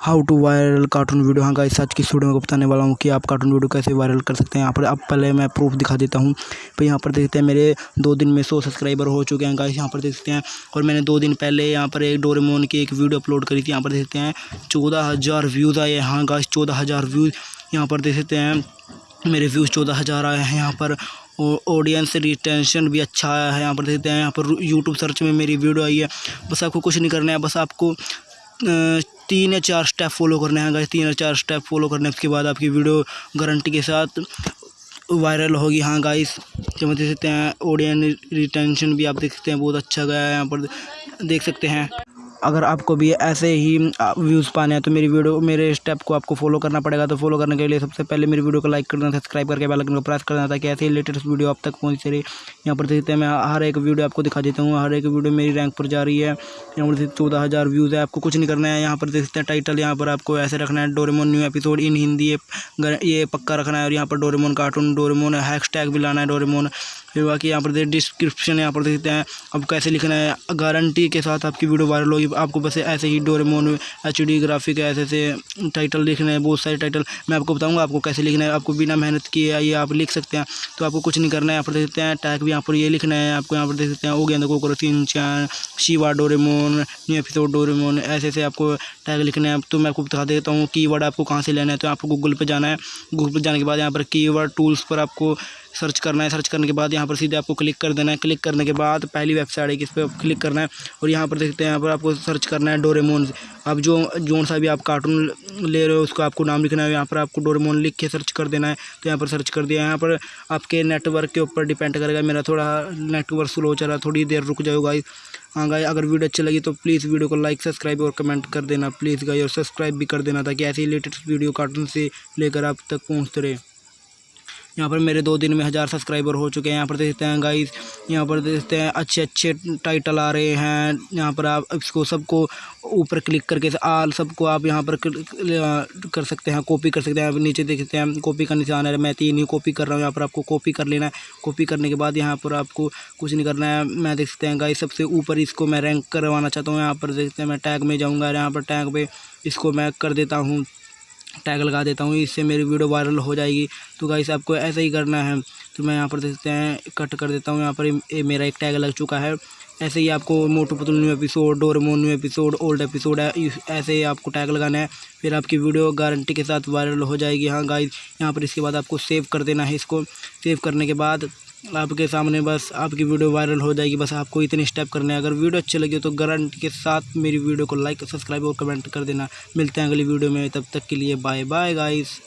How to viral cartoon video. हाँ guys आज की स्टूडियो में बताने वाला हूँ कि आप कार्टून वीडियो कैसे वायरल कर सकते हैं। यहाँ पर अब पहले मैं प्रूफ दिखा देता हूँ। तो यहाँ पर देखते हैं, मेरे दो दिन में सौ सब्सक्राइबर हो चुके हैं गाइस यहाँ पर देखते हैं। और मैंने दो दिन पहले यहाँ पर एक डोरेमोन की एक वीडियो अपलोड करी थी, यहाँ पर देखते हैं। चौदह हज़ार व्यूज़ आए हाँ। गाइस चौदह हज़ार व्यूज़ यहाँ पर देख सकते हैं। मेरे व्यूज़ चौदह हज़ार आए हैं यहाँ पर। ऑडियंस रिटेंशन भी अच्छा आया है, यहाँ पर देखते हैं। यहाँ पर यूट्यूब सर्च में मेरी वीडियो आई है। बस आपको कुछ नहीं करना है, बस आपको तीन या चार स्टेप फॉलो करने हैं गाइस तीन या चार स्टेप फॉलो करने, उसके बाद आपकी वीडियो गारंटी के साथ वायरल होगी। हाँ गाइस देख सकते हैं ऑडियंस रिटेंशन भी आप देख सकते हैं, बहुत अच्छा गया है यहाँ पर, देख सकते हैं। अगर आपको भी ऐसे ही व्यूज़ पाने हैं तो मेरी वीडियो, मेरे स्टेप को आपको फॉलो करना पड़ेगा। तो फॉलो करने के लिए सबसे पहले मेरी वीडियो को लाइक करना सब्सक्राइब करके बेल आइकन को प्रेस कर करना, ताकि ऐसे ही लेटेस्ट वीडियो आप तक पहुँच रही यहाँ पर देखते हैं, मैं हर एक वीडियो आपको दिखा देता हूँ। हर एक वीडियो मेरी रैंक पर जा रही है। यहाँ पर चौदह हज़ार व्यूज़ है, आपको कुछ नहीं करना है। यहाँ पर देखते हैं टाइटल यहाँ पर आपको ऐसे रखना है Doraemon new episode in Hindi ये पक्का रखना है। और यहाँ पर डोरेमोन कार्टून डोरेमोन हैश भी लाना है डोरेमोन फिर बाकी यहाँ पर डिस्क्रिप्शन यहाँ पर देखते हैं, अब कैसे लिखना है गारंटी के साथ आपकी वीडियो वायरल होगी, आपको बस ऐसे ही डोरेमोन एच डी ग्राफिक ऐसे ऐसे टाइटल लिखना है, बहुत सारे टाइटल मैं आपको बताऊँगा आपको कैसे लिखना है, आपको बिना मेहनत किए ये आप लिख सकते हैं। तो आपको कुछ नहीं करना है, यहाँ पर देख हैं टैग भी यहाँ पर ये लिखना है, आपको यहाँ पर देख सकते हैं गया देखो करो तीन चार Shiva Doraemon new episode Doraemon ऐसे ऐसे आपको टैग लिखना है। तो मैं आपको बता देता हूँ की आपको कहाँ से लेना है तो आपको गूगल पर जाना है। गूगल पर जाने के बाद यहाँ पर की टूल्स पर आपको सर्च करना है, सर्च करने के बाद यहाँ पर सीधे आपको क्लिक कर देना है। क्लिक करने के बाद पहली वेबसाइट है, किस पर क्लिक करना है और यहाँ पर देखते हैं, यहाँ पर आपको सर्च करना है डोरेमोन। अब जो, जोन सा भी आप कार्टून ले रहे हो, उसको आपको नाम लिखना है, यहाँ पर आपको डोरेमोन लिख के सर्च कर देना है। तो यहाँ पर सर्च कर दिया, यहाँ पर आपके नेटवर्क के ऊपर डिपेंड करेगा। मेरा थोड़ा नेटवर्क स्लो चल रहा है, थोड़ी देर रुक जाओ हाँ गाई अगर वीडियो अच्छी लगी तो प्लीज़ वीडियो को लाइक सब्सक्राइब और कमेंट कर देना। प्लीज़ गाई और सब्सक्राइब भी कर देना ताकि ऐसी लेटेस्ट वीडियो कार्टून से लेकर आप तक पहुँचते रहे। यहाँ पर मेरे दो दिन में हज़ार सब्सक्राइबर हो चुके हैं। यहाँ पर देखते हैं गाइस यहाँ पर देखते हैं अच्छे अच्छे टाइटल आ रहे हैं। यहाँ पर आप इसको सबको ऊपर क्लिक करके आल सबको आप यहाँ पर कर सकते हैं कॉपी कर सकते हैं। नीचे देख सकते हैं कॉपी का निशान है मैं तीन ही कॉपी कर रहा हूँ। यहाँ पर आपको कॉपी कर लेना है। कॉपी करने के बाद यहाँ पर आपको कुछ नहीं करना है। मैं देख सकते हैं गाइस सबसे ऊपर इसको मैं रैंक करवाना चाहता हूँ। यहाँ पर देखते हैं, मैं टैग में जाऊँगा यहाँ पर टैग पे इसको मैं कर देता हूँ। टैग लगा देता हूँ, इससे मेरी वीडियो वायरल हो जाएगी। तो गाइस आपको ऐसा ही करना है। तो मैं यहाँ पर देखते हैं कट कर देता हूँ। यहाँ पर ये मेरा एक टैग लग चुका है। ऐसे ही आपको Motu Patlu new episode Doraemon new episode old episode है ऐसे ही आपको टैग लगाना है। फिर आपकी वीडियो गारंटी के साथ वायरल हो जाएगी। हाँ गाइस यहाँ पर इसके बाद आपको सेव कर देना है इसको। सेव करने के बाद आपके सामने बस आपकी वीडियो वायरल हो जाएगी, बस आपको इतने स्टेप करने हैं। अगर वीडियो अच्छी लगी तो गारंटी के साथ मेरी वीडियो को लाइक सब्सक्राइब और कमेंट कर देना। मिलते हैं अगली वीडियो में, तब तक के लिए बाय बाय गाइस